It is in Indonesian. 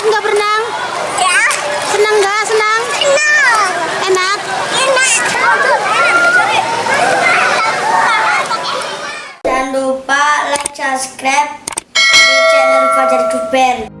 Enak nggak berenang? Ya. Senang nggak? Senang? Enak. Enak? Enak. Jangan lupa like, subscribe di channel Fajar Duper.